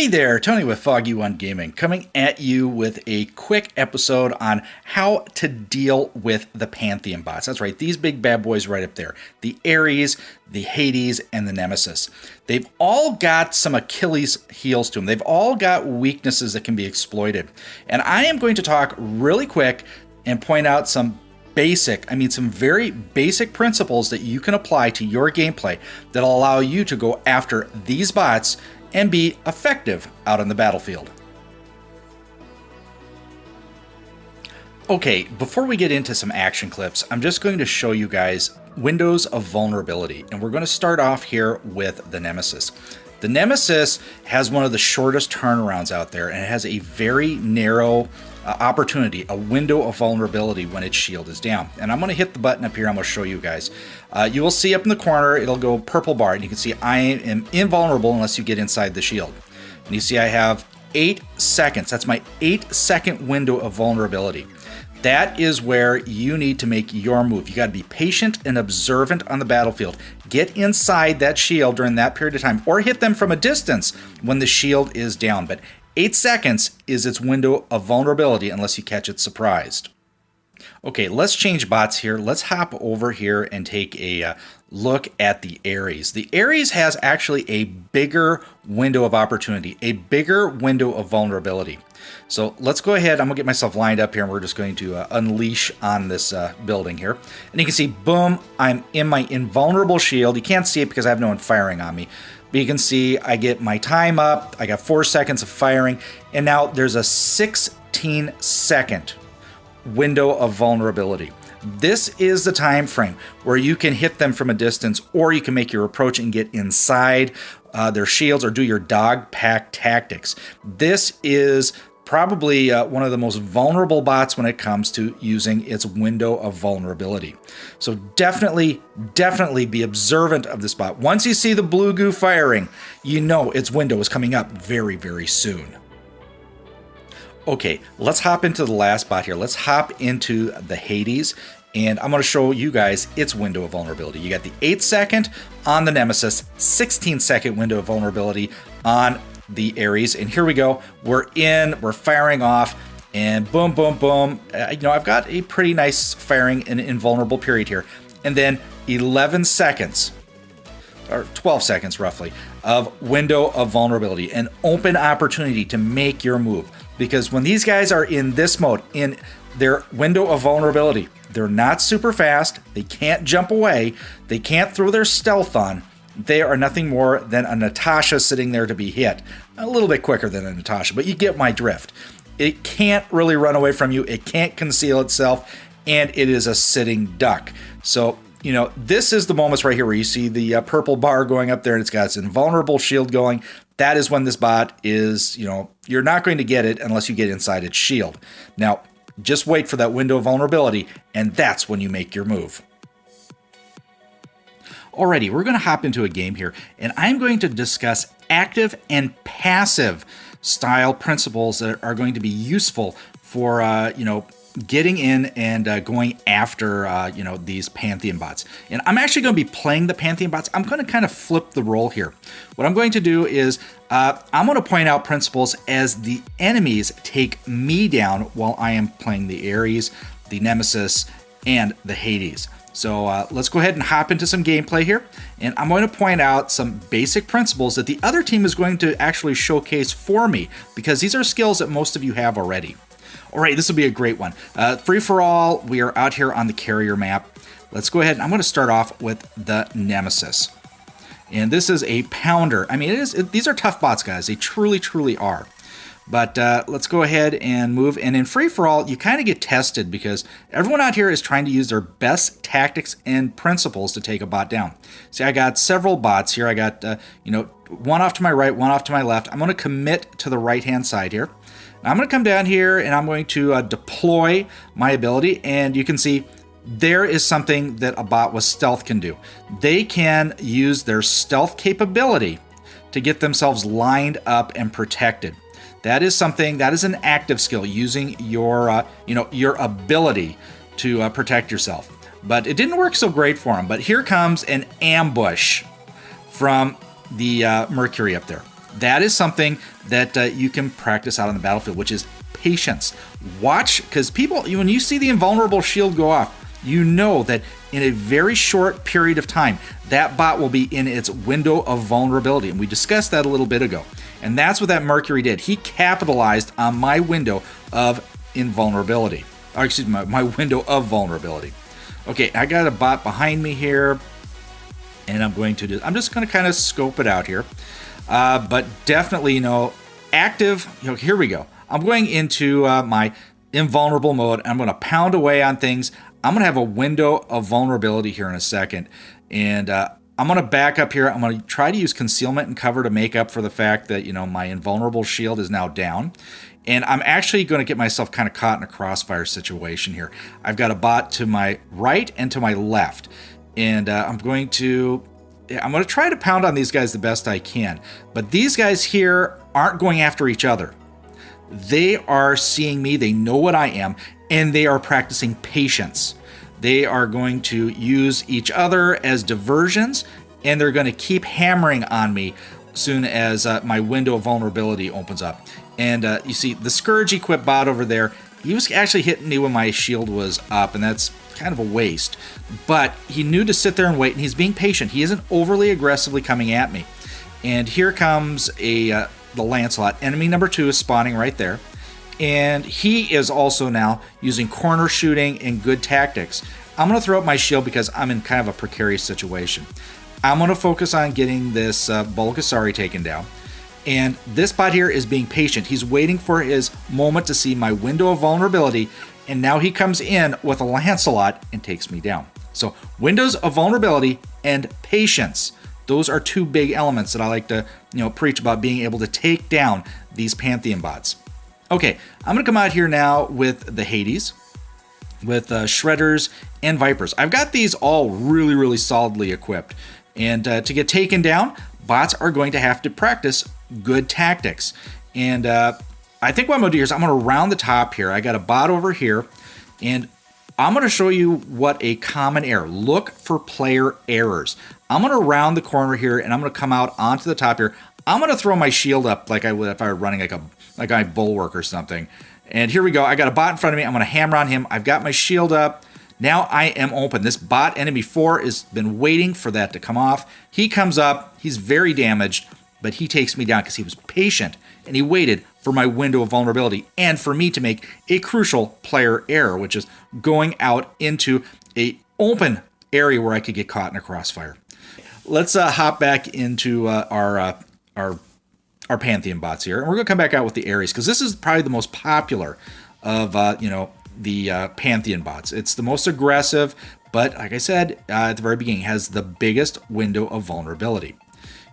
Hey there, Tony with Foggy One Gaming, coming at you with a quick episode on how to deal with the Pantheon bots. That's right, these big bad boys right up there the Ares, the Hades, and the Nemesis. They've all got some Achilles heels to them, they've all got weaknesses that can be exploited. And I am going to talk really quick and point out some basic, I mean, some very basic principles that you can apply to your gameplay that'll allow you to go after these bots and be effective out on the battlefield. Okay, before we get into some action clips, I'm just going to show you guys windows of vulnerability, and we're going to start off here with the Nemesis. The Nemesis has one of the shortest turnarounds out there, and it has a very narrow uh, opportunity, a window of vulnerability when its shield is down. And I'm going to hit the button up here. I'm going to show you guys. Uh, you will see up in the corner, it'll go purple bar, and you can see I am invulnerable unless you get inside the shield. And you see I have eight seconds. That's my eight second window of vulnerability. That is where you need to make your move. You got to be patient and observant on the battlefield. Get inside that shield during that period of time, or hit them from a distance when the shield is down. But 8 seconds is its window of vulnerability unless you catch it surprised. Okay, let's change bots here. Let's hop over here and take a uh, look at the Ares. The Ares has actually a bigger window of opportunity, a bigger window of vulnerability. So let's go ahead. I'm to get myself lined up here and we're just going to uh, unleash on this uh, building here. And you can see, boom, I'm in my invulnerable shield. You can't see it because I have no one firing on me. But you can see I get my time up. I got four seconds of firing. And now there's a 16 second window of vulnerability. This is the time frame where you can hit them from a distance or you can make your approach and get inside uh, their shields or do your dog pack tactics. This is probably uh, one of the most vulnerable bots when it comes to using its window of vulnerability. So definitely, definitely be observant of this bot. Once you see the blue goo firing, you know its window is coming up very, very soon. Okay, let's hop into the last bot here. Let's hop into the Hades and I'm going to show you guys its window of vulnerability. You got the 8 second on the Nemesis, 16 second window of vulnerability on the Ares. And here we go. We're in, we're firing off, and boom, boom, boom. Uh, you know, I've got a pretty nice firing and invulnerable period here. And then 11 seconds, or 12 seconds roughly, of window of vulnerability, an open opportunity to make your move. Because when these guys are in this mode, in their window of vulnerability, they're not super fast, they can't jump away, they can't throw their stealth on, they are nothing more than a Natasha sitting there to be hit. A little bit quicker than a Natasha, but you get my drift. It can't really run away from you, it can't conceal itself, and it is a sitting duck. So, you know, this is the moments right here where you see the uh, purple bar going up there and it's got its invulnerable shield going. That is when this bot is, you know, you're not going to get it unless you get inside its shield. Now, just wait for that window of vulnerability, and that's when you make your move. Alrighty, we're going to hop into a game here, and I'm going to discuss active and passive style principles that are going to be useful for, uh, you know, getting in and uh, going after, uh, you know, these Pantheon bots. And I'm actually going to be playing the Pantheon bots. I'm going to kind of flip the role here. What I'm going to do is uh, I'm going to point out principles as the enemies take me down while I am playing the Ares, the Nemesis, and the Hades. So uh, let's go ahead and hop into some gameplay here. And I'm going to point out some basic principles that the other team is going to actually showcase for me because these are skills that most of you have already. All right, this will be a great one. Uh, free for all, we are out here on the carrier map. Let's go ahead. I'm going to start off with the Nemesis. And this is a pounder. I mean, it is. It, these are tough bots, guys. They truly, truly are. But uh, let's go ahead and move. And in free for all, you kind of get tested because everyone out here is trying to use their best tactics and principles to take a bot down. See, I got several bots here. I got, uh, you know, one off to my right, one off to my left. I'm going to commit to the right hand side here. Now I'm going to come down here and I'm going to uh, deploy my ability. And you can see there is something that a bot with stealth can do. They can use their stealth capability to get themselves lined up and protected. That is something that is an active skill using your uh, you know your ability to uh, protect yourself. But it didn't work so great for him. But here comes an ambush from the uh, Mercury up there. That is something that uh, you can practice out on the battlefield, which is patience. Watch, because people, when you see the invulnerable shield go off, you know that in a very short period of time, that bot will be in its window of vulnerability. And we discussed that a little bit ago. And that's what that Mercury did. He capitalized on my window of invulnerability. Or excuse me, my, my window of vulnerability. Okay, I got a bot behind me here. And I'm going to do, I'm just going to kind of scope it out here. Uh, but definitely, you know, active, you know, here we go. I'm going into uh, my invulnerable mode. I'm going to pound away on things. I'm going to have a window of vulnerability here in a second. And uh, I'm going to back up here. I'm going to try to use concealment and cover to make up for the fact that, you know, my invulnerable shield is now down. And I'm actually going to get myself kind of caught in a crossfire situation here. I've got a bot to my right and to my left. And uh, I'm going to I'm going to try to pound on these guys the best I can. But these guys here aren't going after each other. They are seeing me, they know what I am, and they are practicing patience. They are going to use each other as diversions, and they're going to keep hammering on me soon as uh, my window of vulnerability opens up. And uh, you see the Scourge equipped bot over there, he was actually hitting me when my shield was up, and that's kind of a waste. But he knew to sit there and wait, and he's being patient. He isn't overly aggressively coming at me. And here comes a uh, the Lancelot. Enemy number two is spawning right there. And he is also now using corner shooting and good tactics. I'm going to throw up my shield because I'm in kind of a precarious situation. I'm going to focus on getting this uh, Bulgasari taken down. And this bot here is being patient. He's waiting for his moment to see my window of vulnerability. And now he comes in with a Lancelot and takes me down. So windows of vulnerability and patience. Those are two big elements that I like to, you know, preach about being able to take down these Pantheon bots. Okay, I'm gonna come out here now with the Hades, with uh, Shredders and Vipers. I've got these all really, really solidly equipped. And uh, to get taken down, bots are going to have to practice good tactics. And uh, I think what I'm gonna do here is I'm gonna round the top here. I got a bot over here, and I'm gonna show you what a common error. Look for player errors. I'm to round the corner here and I'm to come out onto the top here. I'm to throw my shield up like I would if I were running like a like a bulwark or something. And here we go. I got a bot in front of me. I'm to hammer on him. I've got my shield up. Now I am open. This bot enemy 4 has been waiting for that to come off. He comes up. He's very damaged, but he takes me down because he was patient and he waited for my window of vulnerability and for me to make a crucial player error, which is going out into a open area where I could get caught in a crossfire let's uh, hop back into uh, our uh, our our Pantheon bots here, and we're gonna come back out with the Ares because this is probably the most popular of uh, you know the uh, Pantheon bots. It's the most aggressive, but like I said uh, at the very beginning, has the biggest window of vulnerability.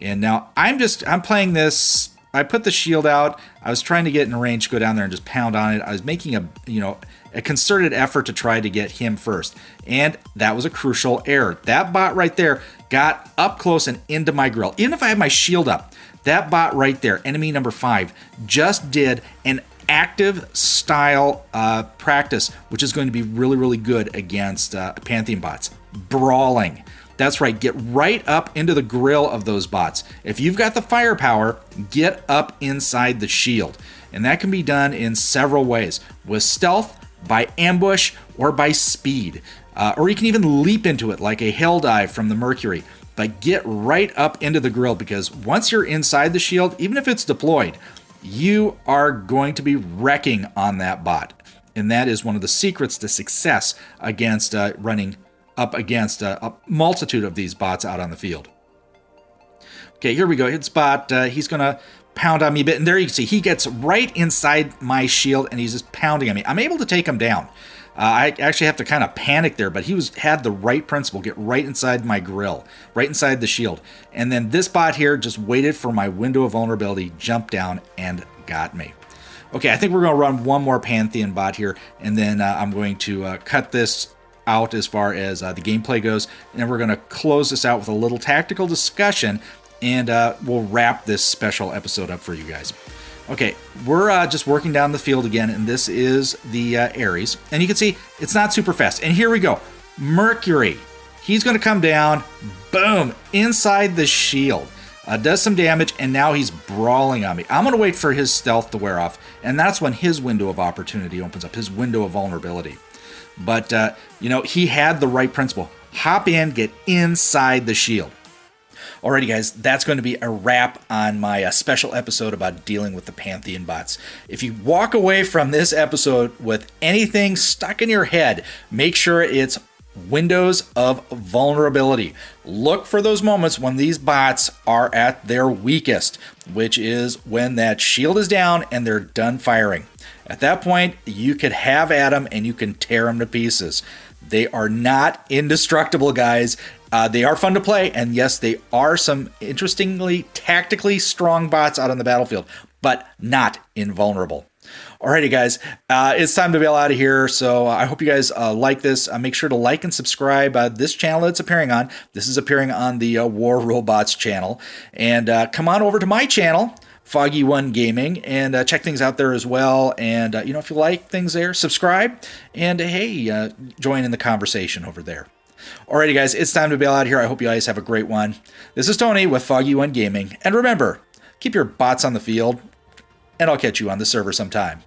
And now I'm just I'm playing this. I put the shield out. I was trying to get in range, go down there and just pound on it. I was making a you know a concerted effort to try to get him first, and that was a crucial error. That bot right there got up close and into my grill. Even if I had my shield up, that bot right there, enemy number five, just did an active style uh, practice, which is going to be really, really good against uh, Pantheon bots. Brawling. That's right, get right up into the grill of those bots. If you've got the firepower, get up inside the shield. And that can be done in several ways with stealth, by ambush, or by speed. Uh, or you can even leap into it like a hell dive from the Mercury. But get right up into the grill because once you're inside the shield, even if it's deployed, you are going to be wrecking on that bot. And that is one of the secrets to success against uh, running up against a, a, multitude of these bots out on the field. Okay, here we go. Hit spot. Uh, he's going to pound on me a bit. And there you can see he gets right inside my shield and he's just pounding on me. I'm able to take him down. Uh, I actually have to kind of panic there, but he was had the right principle, get right inside my grill, right inside the shield. And then this bot here just waited for my window of vulnerability, jumped down, and got me. Okay, I think we're going to run one more Pantheon bot here, and then uh, I'm going to uh, cut this out as far as uh, the gameplay goes, and we're going to close this out with a little tactical discussion, and uh, we'll wrap this special episode up for you guys. Okay, we're uh, just working down the field again, and this is the uh, Ares. And you can see it's not super fast. And here we go. Mercury. He's going to come down, boom, inside the shield. uh, does some damage, and now he's brawling on me. I'm going to wait for his stealth to wear off, and that's when his window of opportunity opens up, his window of vulnerability. But, uh, you know, he had the right principle. Hop in, get inside the shield. Alrighty, guys, that's going to be a wrap on my uh, special episode about dealing with the Pantheon bots. If you walk away from this episode with anything stuck in your head, make sure it's windows of vulnerability. Look for those moments when these bots are at their weakest, which is when that shield is down and they're done firing. At that point, you could have them and you can tear them to pieces. They are not indestructible, guys. Uh, they are fun to play, and yes, they are some interestingly tactically strong bots out on the battlefield, but not invulnerable. Alrighty, guys, uh, it's time to bail out of here. So uh, I hope you guys uh, like this. Uh, make sure to like and subscribe. Uh, this channel it's appearing on. This is appearing on the uh, War Robots channel, and come on over to my channel. Foggy One Gaming, and uh, check things out there as well. And uh, you know, if you like things there, subscribe, and hey, uh, join in the conversation over there. Alrighty, guys, it's time to bail out here. I hope you guys have a great one. This is Tony with Foggy One Gaming, and remember, keep your bots on the field, and I'll catch you on the server sometime.